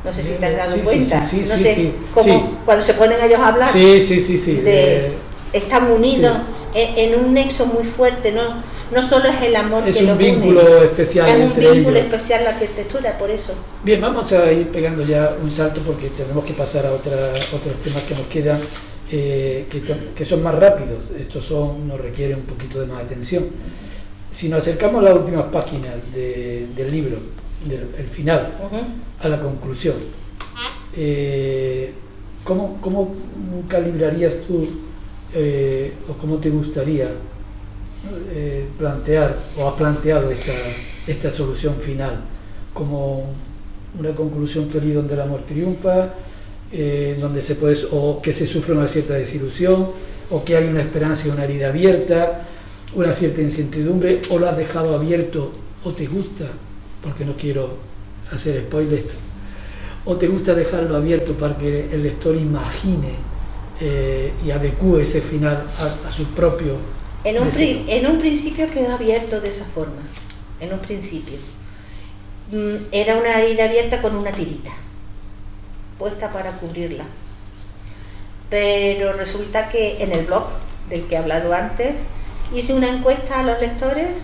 No sé si te has dado cuenta. no sé cómo cuando se ponen ellos a hablar. De, están unidos en, un nexo muy fuerte. ¿no? no solo es el amor es un vínculo especial es un vínculo especial la arquitectura por eso. Bien vamos a ir pegando ya un salto porque tenemos que pasar a otra, otros temas que nos quedan eh, que, son más rápidos. Estos son nos requieren un poquito de más atención. Si nos acercamos a las últimas páginas del libro del el final a la conclusión eh, ¿cómo, ¿cómo, calibrarías tú eh, o cómo te gustaría eh, plantear o ha planteado esta, esta solución final como una conclusión feliz donde el amor triunfa, eh, donde se puede, o que se sufre una cierta desilusión, o que hay una esperanza y una herida abierta, una cierta incertidumbre, o lo has dejado abierto, o te gusta, porque no quiero hacer spoiler, o te gusta dejarlo abierto para que el lector imagine eh, y adecue ese final a, a su propio en un, en un principio quedó abierto de esa forma, en un principio. Mm, era una herida abierta con una tirita, puesta para cubrirla. Pero resulta que en el blog del que he hablado antes, hice una encuesta a los lectores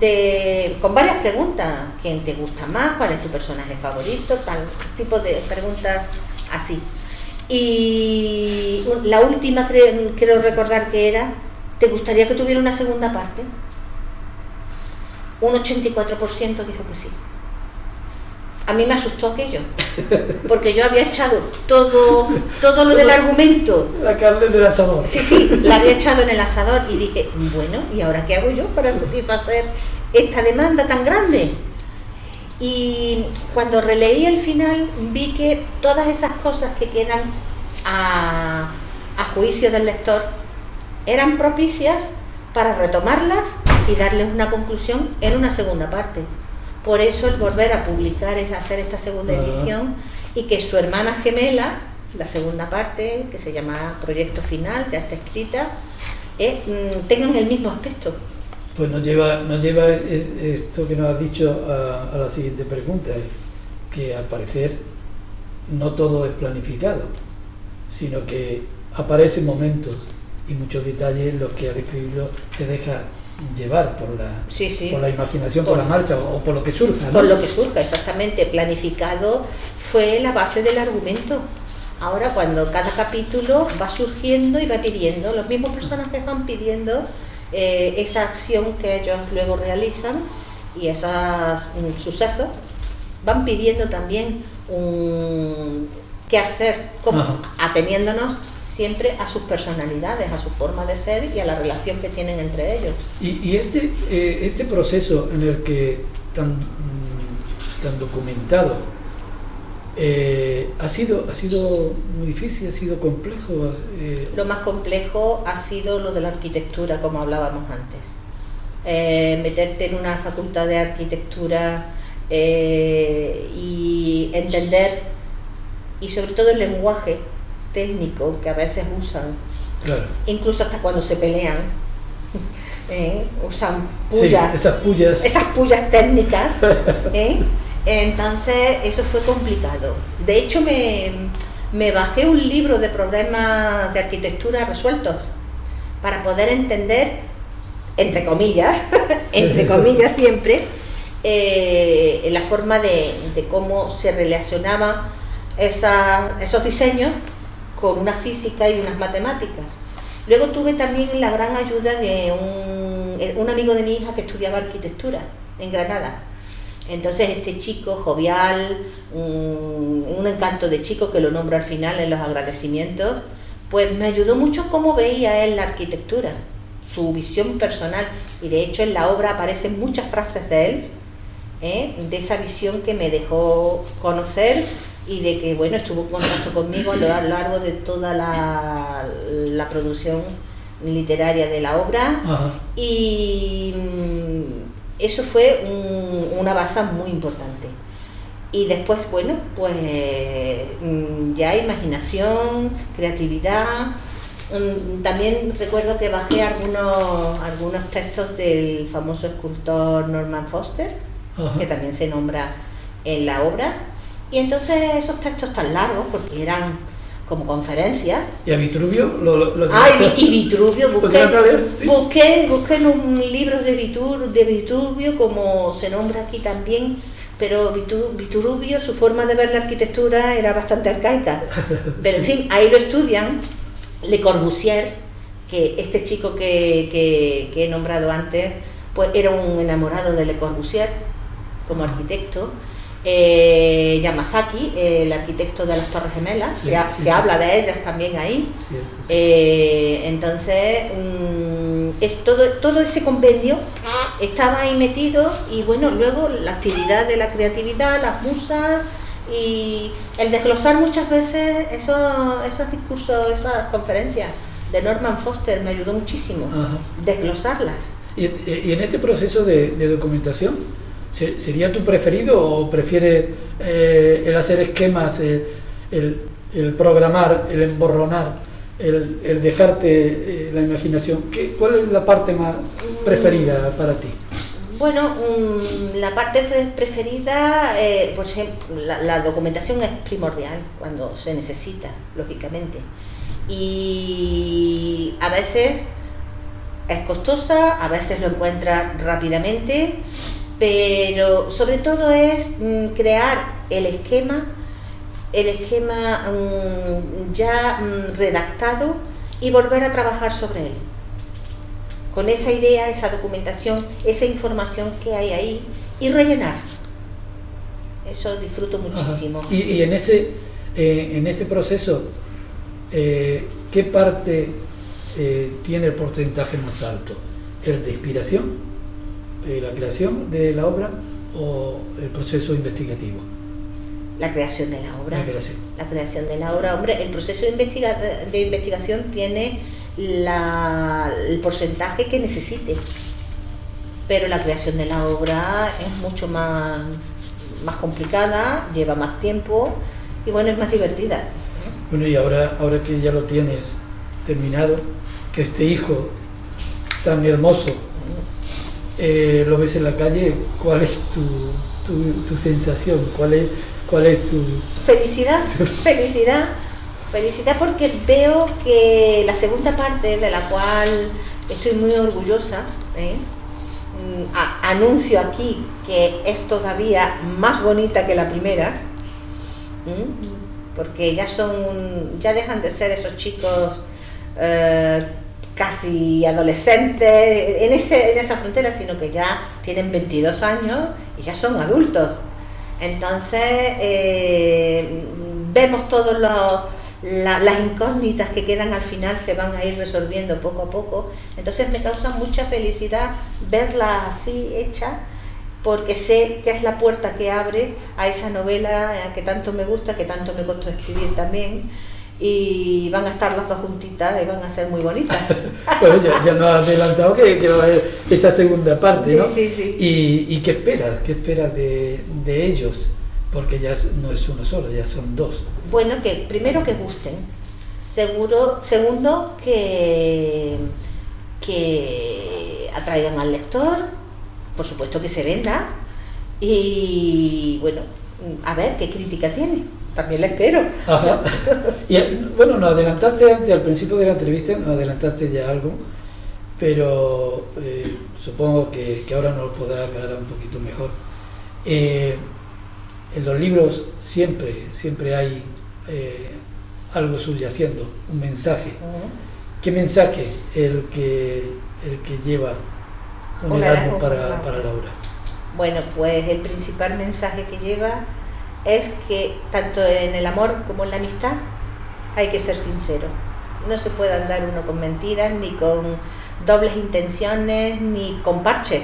de, con varias preguntas. ¿Quién te gusta más? ¿Cuál es tu personaje favorito? Tal tipo de preguntas así. Y la última quiero recordar que era ¿Te gustaría que tuviera una segunda parte? Un 84% dijo que sí. A mí me asustó aquello, porque yo había echado todo, todo lo del argumento. La carne en el asador. Sí, sí, la había echado en el asador y dije, bueno, ¿y ahora qué hago yo para satisfacer esta demanda tan grande? Y cuando releí el final vi que todas esas cosas que quedan a, a juicio del lector eran propicias para retomarlas y darles una conclusión en una segunda parte. Por eso el volver a publicar es hacer esta segunda edición y que su hermana gemela, la segunda parte, que se llama Proyecto Final, ya está escrita, eh, mm, tengan el mismo aspecto. Pues nos lleva, nos lleva esto que nos has dicho a, a la siguiente pregunta, que al parecer no todo es planificado, sino que aparecen momentos y muchos detalles los que al escribirlo te deja llevar por la, Por la imaginación, por, la marcha o, por lo que surja. Por lo que surja, exactamente. Planificado fue la base del argumento. Ahora cuando cada capítulo va surgiendo y va pidiendo, los mismos personajes van pidiendo eh, esa acción que ellos luego realizan y esos mm, sucesos van pidiendo también un qué hacer, como, ateniéndonos siempre a sus personalidades, a su forma de ser y a la relación que tienen entre ellos. Y, este, eh, este proceso en el que tan, mm, tan documentado eh, ha, sido, ha sido muy difícil, ha sido complejo. Eh. Lo más complejo ha sido lo de la arquitectura, como hablábamos antes. meterte en una facultad de arquitectura y entender, y sobre todo el lenguaje, técnico que a veces usan, incluso hasta cuando se pelean, ¿eh? usan pullas, esas pullas, esas pullas técnicas. Entonces eso fue complicado. De hecho me, me bajé un libro de problemas de arquitectura resueltos para poder entender entre comillas, entre comillas siempre, eh, la forma de, cómo se relacionaban esos diseños con una física y unas matemáticas. Luego tuve también la gran ayuda de un, un amigo de mi hija que estudiaba arquitectura en Granada. Entonces este chico jovial, un, un, encanto de chico que lo nombro al final en los agradecimientos, pues me ayudó mucho cómo veía él la arquitectura, su visión personal. Y de hecho en la obra aparecen muchas frases de él, ¿eh? de esa visión que me dejó conocer y de que bueno estuvo en contacto conmigo a lo largo de toda la, la producción literaria de la obra y mm, eso fue una base muy importante. Y después bueno pues mm, ya imaginación creatividad. Mm, también recuerdo que bajé algunos algunos textos del famoso escultor Norman Foster que también se nombra en la obra. Y entonces esos textos tan largos, porque eran como conferencias. ¿Y a Vitruvio? Lo, ah, y, Vitruvio, busqué, busqué, en un libro de, de Vitruvio, como se nombra aquí también, pero Vitruvio, su forma de ver la arquitectura era bastante arcaica. Pero en fin, ahí lo estudian Le Corbusier, que este chico que, que he nombrado antes, pues era un enamorado de Le Corbusier como arquitecto eh, Yamasaki, el arquitecto de las Torres Gemelas, se habla de ellas también ahí. Eh, entonces, mm, es todo, todo ese convenio estaba ahí metido y bueno, luego la actividad de la creatividad, las musas y el desglosar muchas veces esos, esos discursos, esas conferencias de Norman Foster me ayudó muchísimo, desglosarlas. ¿Y, en este proceso de documentación? ¿Sería tu preferido o prefieres eh, el hacer esquemas, eh, el, programar, el emborronar, el, dejarte eh, la imaginación? ¿Qué, ¿Cuál es la parte más preferida para ti? Bueno, la parte preferida, por ejemplo, la, documentación es primordial cuando se necesita, lógicamente. Y a veces es costosa, a veces lo encuentras rápidamente pero sobre todo es mm, crear el esquema, el esquema mm, ya mm, redactado y volver a trabajar sobre él. Con esa idea, esa documentación, esa información que hay ahí y rellenar. Eso disfruto muchísimo. Y, en, ese, eh, en este proceso, eh, ¿qué parte eh, tiene el porcentaje más alto? ¿El de inspiración? Eh, la creación de la obra o el proceso investigativo? La creación de la obra. La creación. La creación de la obra. Hombre, el proceso de, de investigación tiene el porcentaje que necesite, pero la creación de la obra es mucho más, más complicada, lleva más tiempo y bueno, es más divertida. Bueno, y ahora, ahora que ya lo tienes terminado, que este hijo tan hermoso eh, lo ves en la calle, ¿cuál es tu, sensación? ¿Cuál es, ¿Cuál es tu...? Felicidad, felicidad, felicidad porque veo que la segunda parte de la cual estoy muy orgullosa, ¿eh? mm, anuncio aquí que es todavía más bonita que la primera, porque ya son, ya dejan de ser esos chicos eh, casi adolescentes en, ese, en esa frontera, sino que ya tienen 22 años y ya son adultos. Entonces, eh, vemos todas las incógnitas que quedan al final se van a ir resolviendo poco a poco. Entonces me causa mucha felicidad verla así hecha, porque sé que es la puerta que abre a esa novela que tanto me gusta, que tanto me costó escribir también y van a estar las dos juntitas y van a ser muy bonitas. bueno, ya, nos has adelantado que, que, va a haber esa segunda parte, ¿no? Sí, sí, ¿Y, qué esperas? ¿Qué esperas de, ellos? Porque ya no es uno solo, ya son dos. Bueno, que primero que gusten. Seguro, segundo, que, que atraigan al lector, por supuesto que se venda. Y bueno, a ver qué crítica tiene también la espero. Y bueno, nos adelantaste antes, al principio de la entrevista, nos adelantaste ya algo. pero eh, supongo que, ahora nos lo podrá aclarar un poquito mejor. Eh, en los libros siempre, siempre hay eh, algo subyaciendo, un mensaje. ¿Qué mensaje el que, el que lleva un Erasmus para, para Laura? Bueno, pues el principal mensaje que lleva es que tanto en el amor como en la amistad hay que ser sincero. No se puede andar uno con mentiras, ni con dobles intenciones, ni con parches,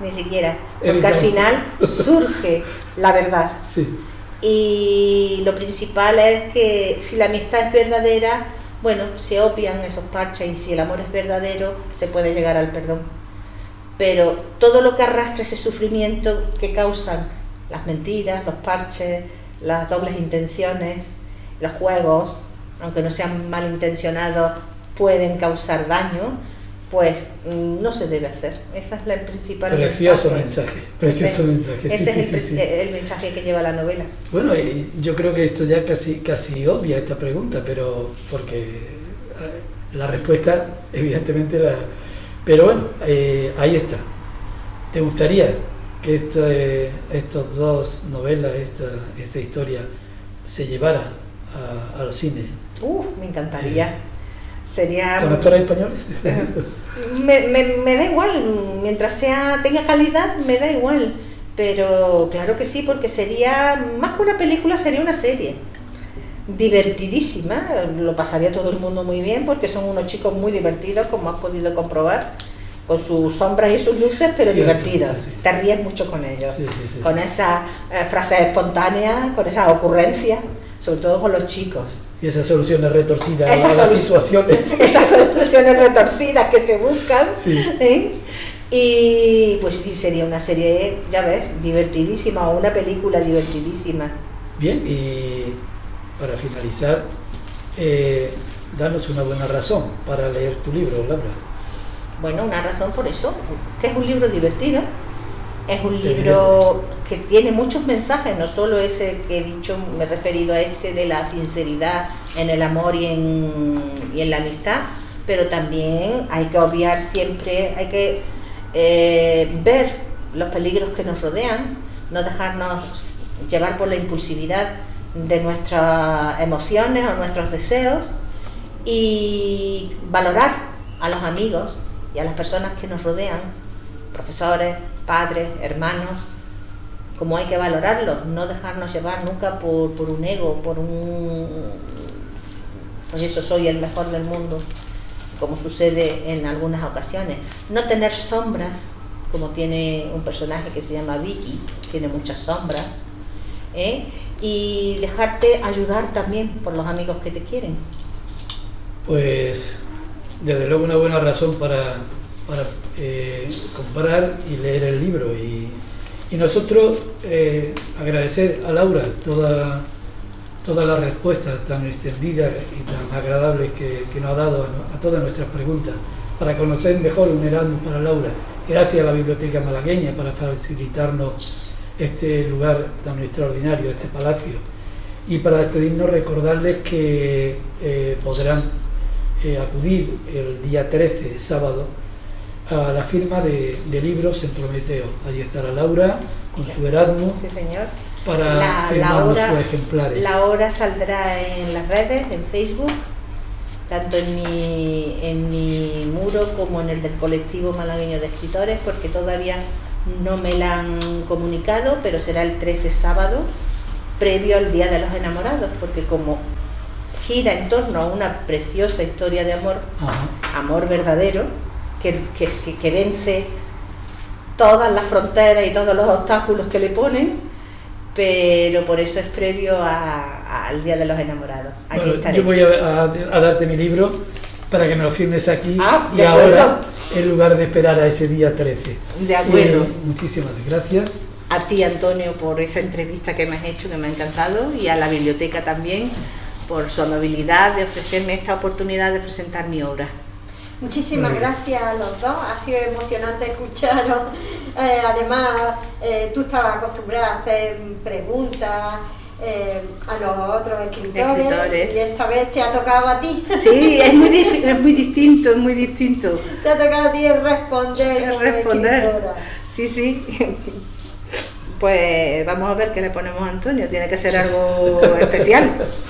ni siquiera. Porque al final surge la verdad. Y lo principal es que si la amistad es verdadera, bueno, se opian esos parches y si el amor es verdadero, se puede llegar al perdón. Pero todo lo que arrastra ese sufrimiento que causan las mentiras, los parches, las dobles intenciones, los juegos, aunque no sean malintencionados, pueden causar daño, pues mm, no se debe hacer. Esa es la principal Precioso mensaje. Precioso mensaje. Ese es el, mensaje que lleva la novela. Bueno, yo creo que esto ya casi, casi obvia esta pregunta, pero porque eh, la respuesta, evidentemente, la. Pero bueno, eh, ahí está. ¿Te gustaría que este, estos dos novelas, esta, esta historia, se llevaran al cine? Uf, me encantaría. Sería... ¿Con actores españoles? me, me, da igual, mientras sea tenga calidad, me da igual. Pero claro que sí, porque sería, más que una película, sería una serie. Divertidísima, lo pasaría todo el mundo muy bien, porque son unos chicos muy divertidos, como has podido comprobar con sus sombras y sus luces, pero divertidos. Te ríes mucho con ellos, con esa eh, frase espontánea, con esa ocurrencia, sobre todo con los chicos. Y esas soluciones retorcidas a las situaciones. Esas soluciones retorcidas que se buscan. ¿eh? Y pues sí, sería una serie, ya ves, divertidísima o una película divertidísima. Bien, y para finalizar, eh, danos una buena razón para leer tu libro, Laura. Bueno, una razón por eso, que es un libro divertido, es un libro que tiene muchos mensajes, no solo ese que he dicho, me he referido a este de la sinceridad en el amor y en, y en la amistad, pero también hay que obviar siempre, hay que eh, ver los peligros que nos rodean, no dejarnos llevar por la impulsividad de nuestras emociones o nuestros deseos y valorar a los amigos y a las personas que nos rodean, profesores, padres, hermanos, como hay que valorarlos, no dejarnos llevar nunca por, un ego, por un... Pues eso, soy el mejor del mundo, como sucede en algunas ocasiones. No tener sombras, como tiene un personaje que se llama Vicky, tiene muchas sombras, ¿eh? y dejarte ayudar también por los amigos que te quieren. Pues desde luego una buena razón para para eh, comprar y leer el libro. Y, nosotros eh, agradecer a Laura toda, todas las respuestas tan extendidas y tan agradables que, nos ha dado a, todas nuestras preguntas para conocer mejor un Erasmus para Laura. Gracias a la Biblioteca Malagueña para facilitarnos este lugar tan extraordinario, este palacio. Y para despedirnos recordarles que eh, podrán acudir el día 13, sábado, a la firma de, libros en Prometeo. Allí estará Laura con su Erasmus. Sí, señor. Para la, la sus ejemplares. La hora saldrá en las redes, en Facebook, tanto en mi, en mi muro como en el del colectivo malagueño de escritores, porque todavía no me la han comunicado, pero será el 13 sábado, previo al Día de los Enamorados, porque como gira en torno a una preciosa historia de amor, amor verdadero, que, vence todas las fronteras y todos los obstáculos que le ponen, pero por eso es previo al Día de los Enamorados. yo voy a, darte mi libro para que me lo firmes aquí ah, y ahora, en lugar de esperar a ese día 13. De acuerdo. muchísimas gracias. A ti, Antonio, por esa entrevista que me has hecho, que me ha encantado, y a la biblioteca también por su amabilidad de ofrecerme esta oportunidad de presentar mi obra. Muchísimas gracias a los dos, ha sido emocionante escucharos. Eh, además, eh, tú estabas acostumbrada a hacer preguntas eh, a los otros escritores, Escritores. y esta vez te ha tocado a ti. Sí, es muy, es muy distinto, es muy distinto. Te ha tocado a ti el responder. Es como responder. escritora. Sí, sí. Pues vamos a ver qué le ponemos a Antonio. Tiene que ser algo especial.